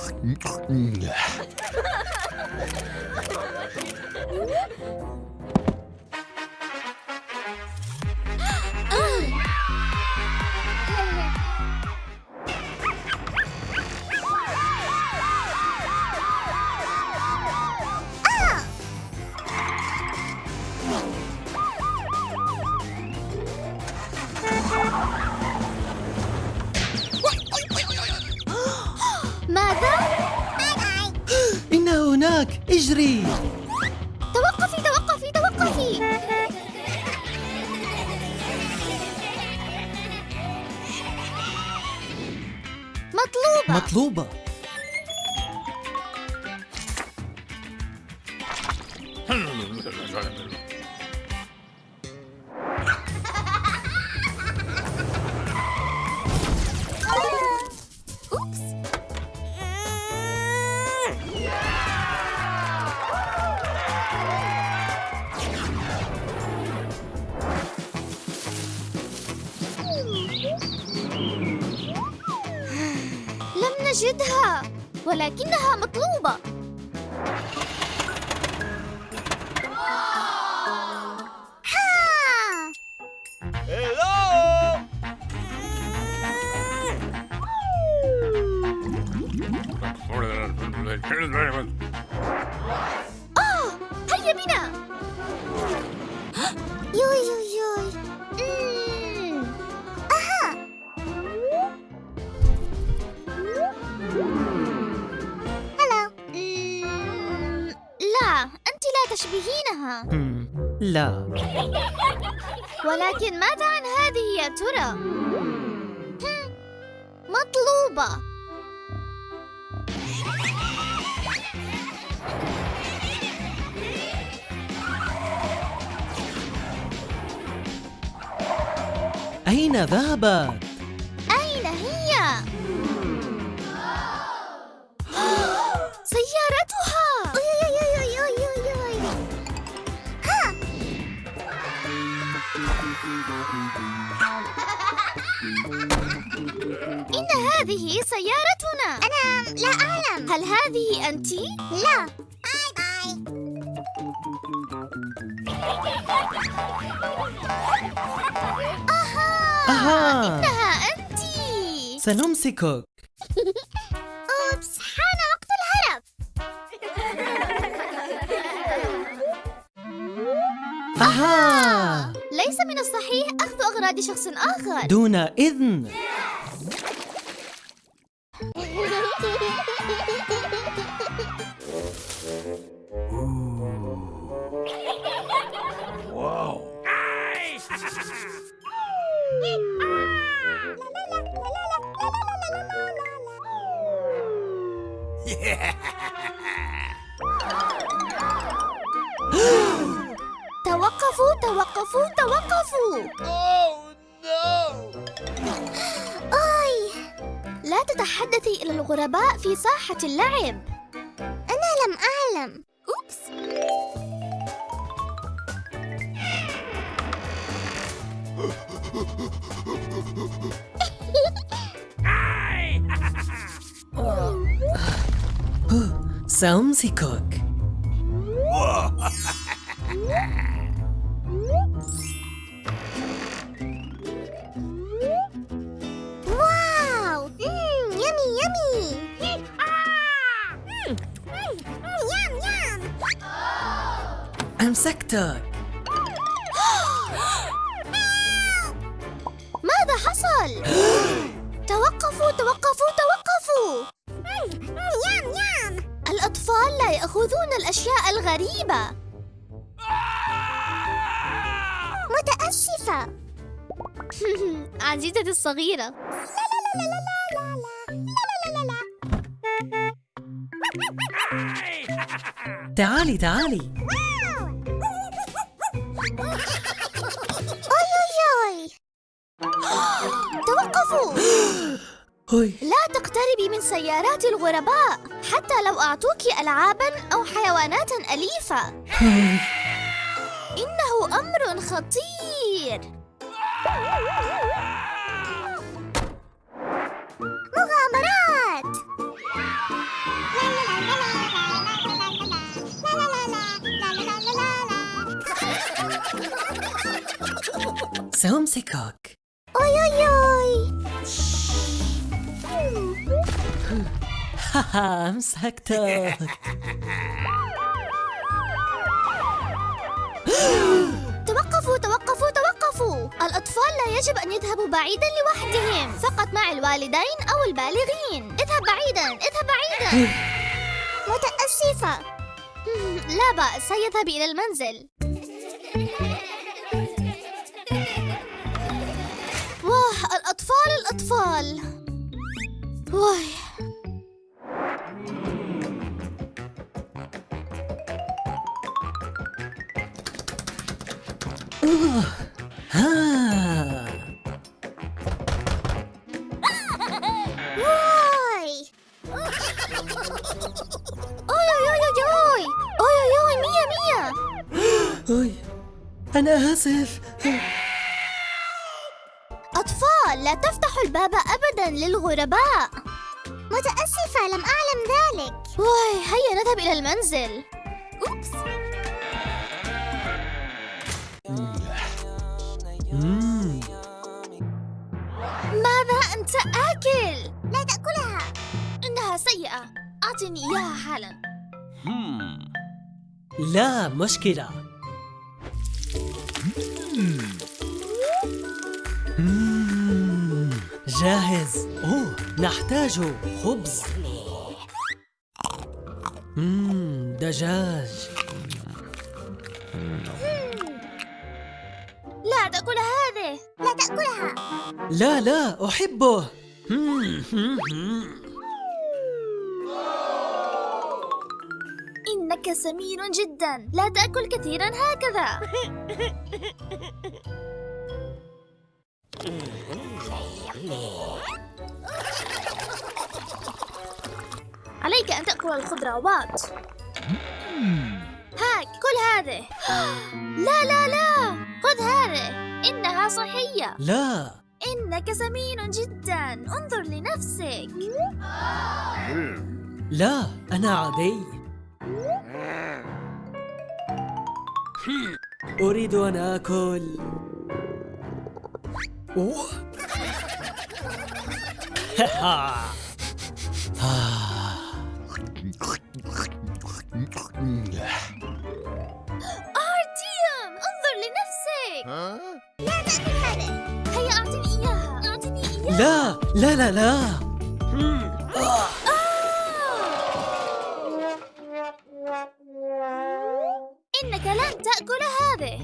ハハハハ! اجري توقفي توقفي توقفي. مطلوبة. مطلوبة. آه هيا بنا يوي يوي يوي مم. أها هلا مم. لا أنت لا تشبهينها لا ولكن ماذا عن هذه يا ترى؟ مطلوبة أين ذهبت؟ أين هي؟ سيارتها إن هذه سيارتنا أنا لا أعلم هل هذه أنت؟ لا باي باي أها. إنها أنت سنمسكك. أوبس حان وقت الهرب. أها. ليس من الصحيح أخذ أغراض شخص آخر. دون إذن. توقفوا توقفوا. توقفوا أي. لا تتحدثي إلى الغرباء في ساحة اللعب. أنا لم أعلم. أوبس. سأمسكك واو أمسكتك ماذا حصل؟ توقفوا توقفوا توقفوا! يام يام! الأطفال لا يأخذون الأشياء الغريبة. متأسفة. عزيزتي الصغيرة. تعالي تعالي. لا تقتربي من سيارات الغرباء حتى لو أعطوك ألعاباً أو حيوانات أليفة. إنه أمر خطير. مغامرات. سأمسكك أوي أوي أوي. هاها أمسكتك توقفوا توقفوا توقفوا. الأطفال لا يجب أن يذهبوا بعيدا لوحدهم. فقط مع الوالدين أو البالغين. اذهب بعيدا اذهب بعيدا. متأسفة. لا بأس سيذهب إلى المنزل. واه الأطفال الأطفال. واه ها واي أوي أوي أوي أوي أوي أوي أوي مية مية أوي أنا آسف. أطفال لا تفتحوا الباب أبدا للغرباء. متأسفة لم أعلم ذلك. واي هيا نذهب إلى المنزل. أوبس. ماذا أنت آكل؟ لا تأكلها. إنها سيئة. أعطني إياها حالا. لا مشكلة. جاهز. أوه نحتاج خبز. مم. دجاج. لا لا أحبه. إنك سمين جدا. لا تأكل كثيرا هكذا. عليك أن تأكل الخضروات هاك كل هذه. لا لا لا. خذ هذه. إنها صحية. لا. إنك سمين جدا. انظر لنفسك. لا أنا عادي. أريد أن آكل. أوه. لا لا لا لا. آه. إنك لن تأكل هذه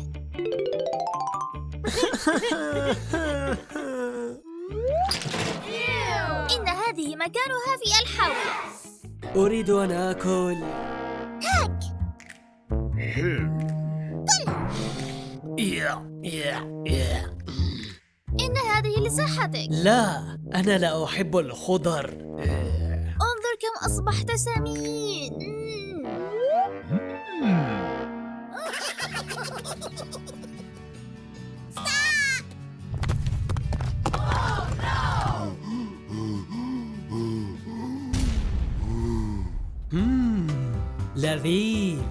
إن هذه مكانها في الحوض أريد أن آكل هاك يا يا يا. لصحتك لا أنا لا أحب الخضر. انظر كم أصبحت سمين. لذيذ.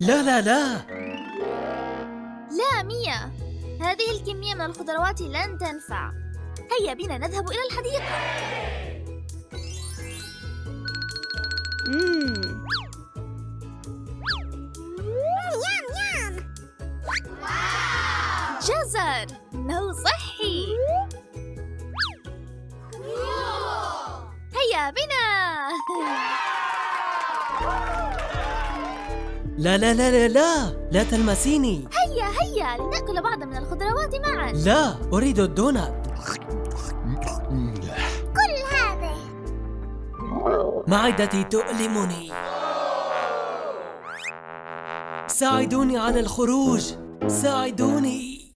لا لا لا. ميا هذه الكمية من الخضروات لن تنفع هيا بنا نذهب إلى الحديقة يام يام جزر إنه صحي هيا بنا لا لا لا لا لا لا تلمسيني هيا هيا لنأكل بعض من الخضروات معا. لا أريد الدونات. كل هذه معدتي تؤلمني. ساعدوني على الخروج. ساعدوني.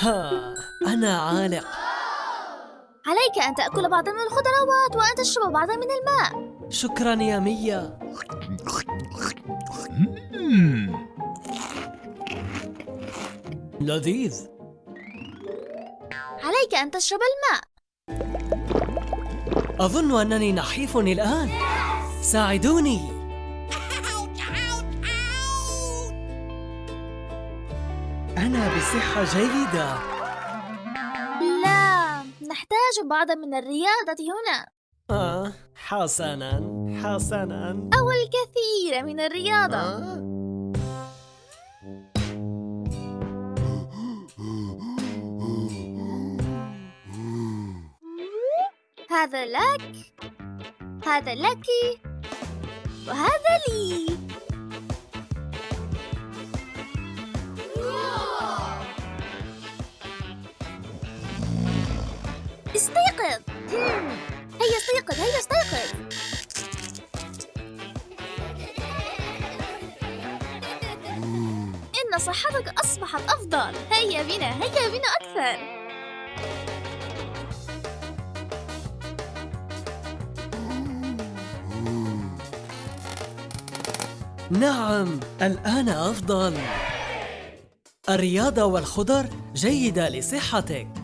ها أنا عالق. عليك أن تأكل بعضا من الخضروات وأن تشرب بعضا من الماء. شكرا يا ميا. لذيذ. عليك أن تشرب الماء. أظن أنني نحيف الآن. ساعدوني. أنا بصحة جيدة. لا نحتاج بعضا من الرياضة هنا. آه. حسناً حسناً أو الكثير من الرياضة. هذا لك هذا لك وهذا لي استيقظ. هيا استيقظ هيا استيقظ إن صحتك أصبحت أفضل. هيا بنا هيا بنا أكثر. نعم الآن أفضل. الرياضة والخضر جيدة لصحتك.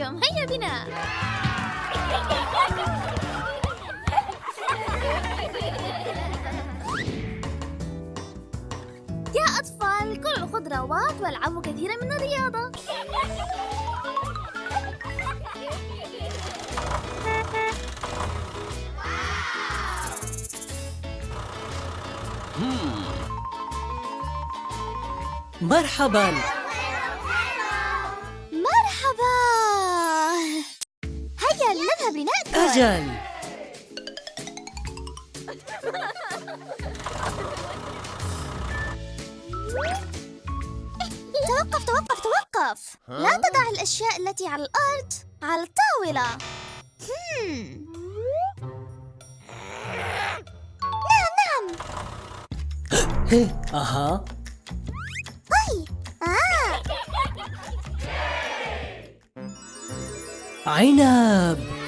أرتيوم هيا بنا. يا أطفال كلوا الخضروات والعبوا كثيرا من الرياضة. مرحبا. أجل. توقف توقف توقف. لا تضع الأشياء التي على الأرض على الطاولة. نعم نعم. أها. أي. آه. عنب.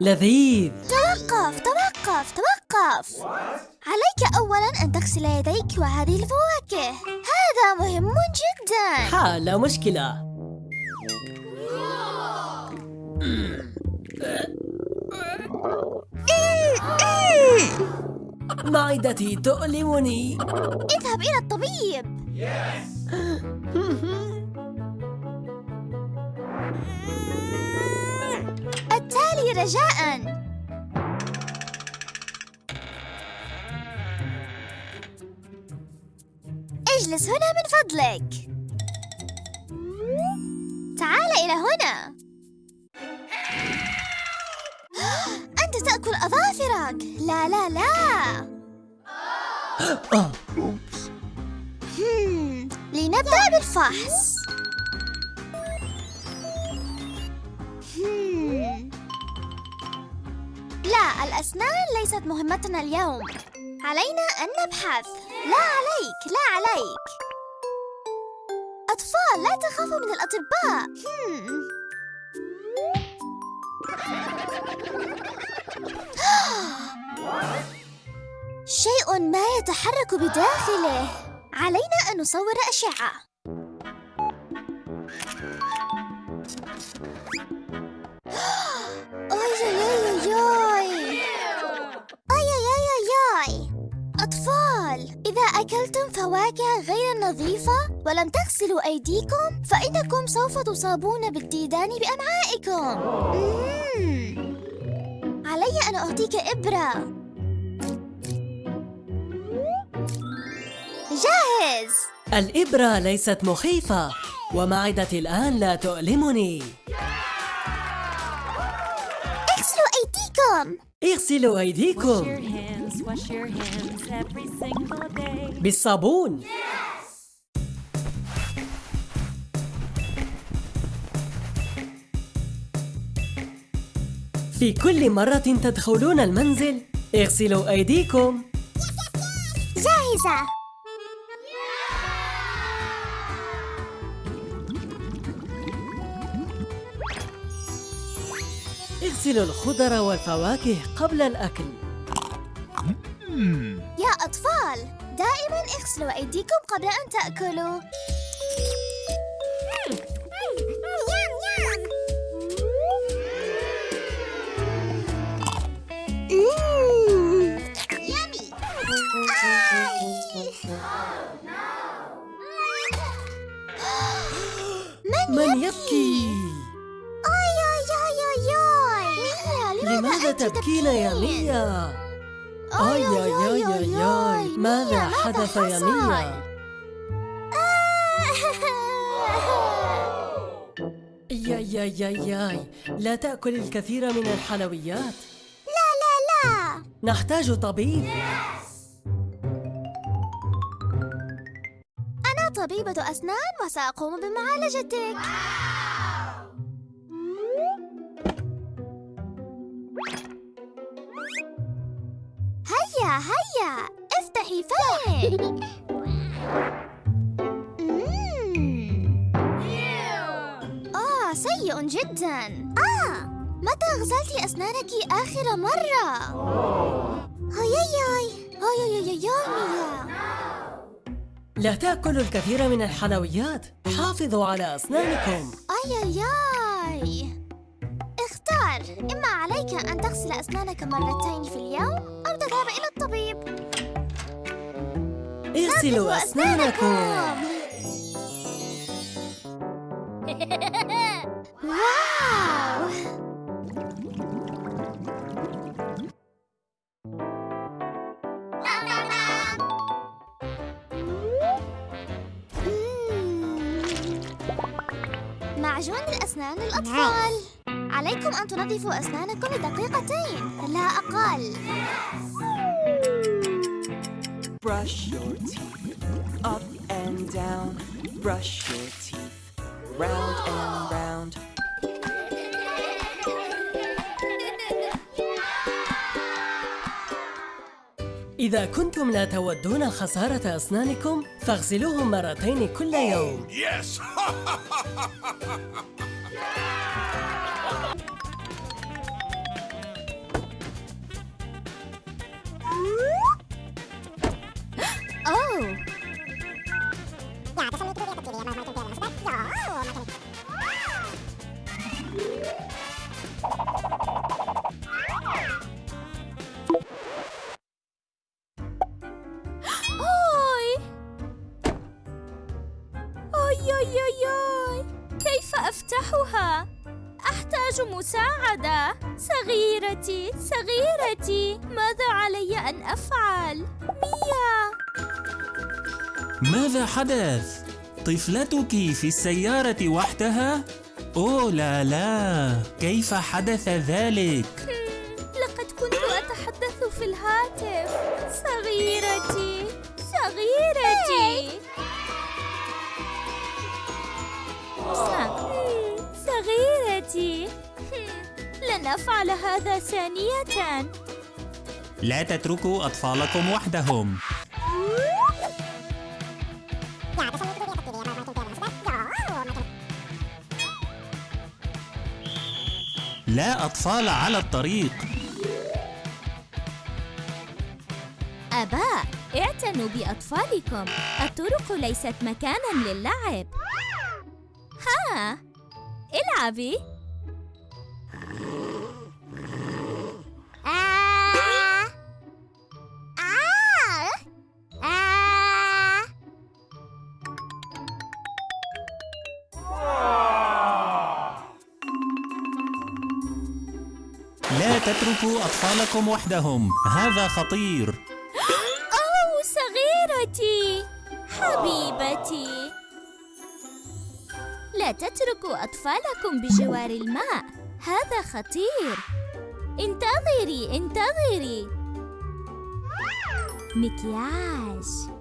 لذيذ. توقف توقف توقف. عليك أولا أن تغسل يديك وهذه الفواكه. هذا مهم جدا. ها لا مشكلة. معدتي تؤلمني. اذهب إلى الطبيب. التالي رجاء. اجلس هنا من فضلك. تعال إلى هنا. أنت تأكل أظافرك. لا لا لا. لنبدأ بالفحص. الأسنان ليست مهمتنا اليوم. علينا أن نبحث. لا عليك لا عليك. أطفال لا تخافوا من الأطباء. شيء ما يتحرك بداخله. علينا أن نصور أشعة. إذا أكلتم فواكه غير نظيفة ولم تغسلوا أيديكم فإنكم سوف تصابون بالديدان بأمعائكم. مم. علي أن أعطيك إبرة. جاهز. الإبرة ليست مخيفة ومعدتي الآن لا تؤلمني. اغسلوا أيديكم. اغسلوا أيديكم. Hands, wash your hands every single day. بالصابون في كل مرة تدخلون المنزل اغسلوا أيديكم. جاهزة. اغسلوا الخضر والفواكه قبل الأكل. يا أطفال دائما اغسلوا أيديكم قبل أن تأكلوا من يبكي؟ أي أي أي أي أي لماذا تبكين يا ميا؟ آي آي آي آي آي ماذا حدث يا ميا؟ يا يا يا ياي. لا تأكل الكثير من الحلويات. لا لا لا. نحتاج طبيب. أنا طبيبة أسنان وسأقوم بمعالجتك. هيا هيا افتحي فمك. آه سيء جدا. آه متى غسلت أسنانك آخر مرة؟ هياي هياي ميا لا تأكلوا الكثير من الحلويات. حافظوا على أسنانكم. آي آي اختار. إما عليك أن تغسل أسنانك مرتين في اليوم أو اغسلوا أسنانكم. واو. معجون الأسنان للأطفال عليكم أن تنظفوا أسنانكم لدقيقتين. لا أقل. Brush your teeth up and down. Brush your teeth round and round. إذا كنتم لا تودون خسارة أسنانكم فاغسلوهم مرتين كل يوم Yes! أوي كيف أفتحها؟ أحتاج مساعدة صغيرتي صغيرتي ماذا علي أن أفعل؟ ميا ماذا حدث؟ طفلتك في السيارة وحدها؟ أوه لا لا، كيف حدث ذلك؟ أفعل هذا ثانية لا تتركوا أطفالكم وحدهم. لا أطفال على الطريق. آباء اعتنوا بأطفالكم الطرق ليست مكانا للعب ها إلعبي لا تتركوا أطفالكم وحدهم، هذا خطير. أوه صغيرتي. حبيبتي. لا تتركوا أطفالكم بجوار الماء. هذا خطير. انتظري انتظري. مكياج.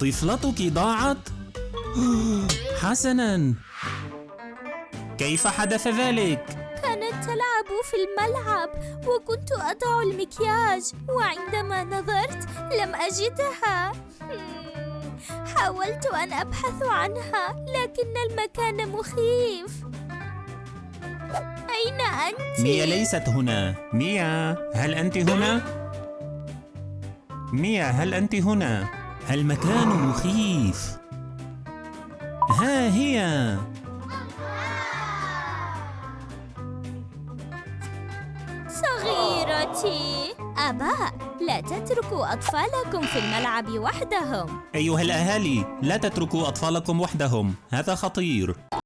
طفلتك ضاعت؟ حسناً كيف حدث ذلك؟ كانت تلعب في الملعب وكنت أضع المكياج وعندما نظرت لم أجدها حاولت أن أبحث عنها لكن المكان مخيف أين أنت؟ ميا ليست هنا ميا هل أنت هنا؟ ميا هل أنت هنا؟ المكان مخيف. ها هي. صغيرتي آباء لا تتركوا أطفالكم في الملعب وحدهم. أيها الأهالي لا تتركوا أطفالكم وحدهم. هذا خطير.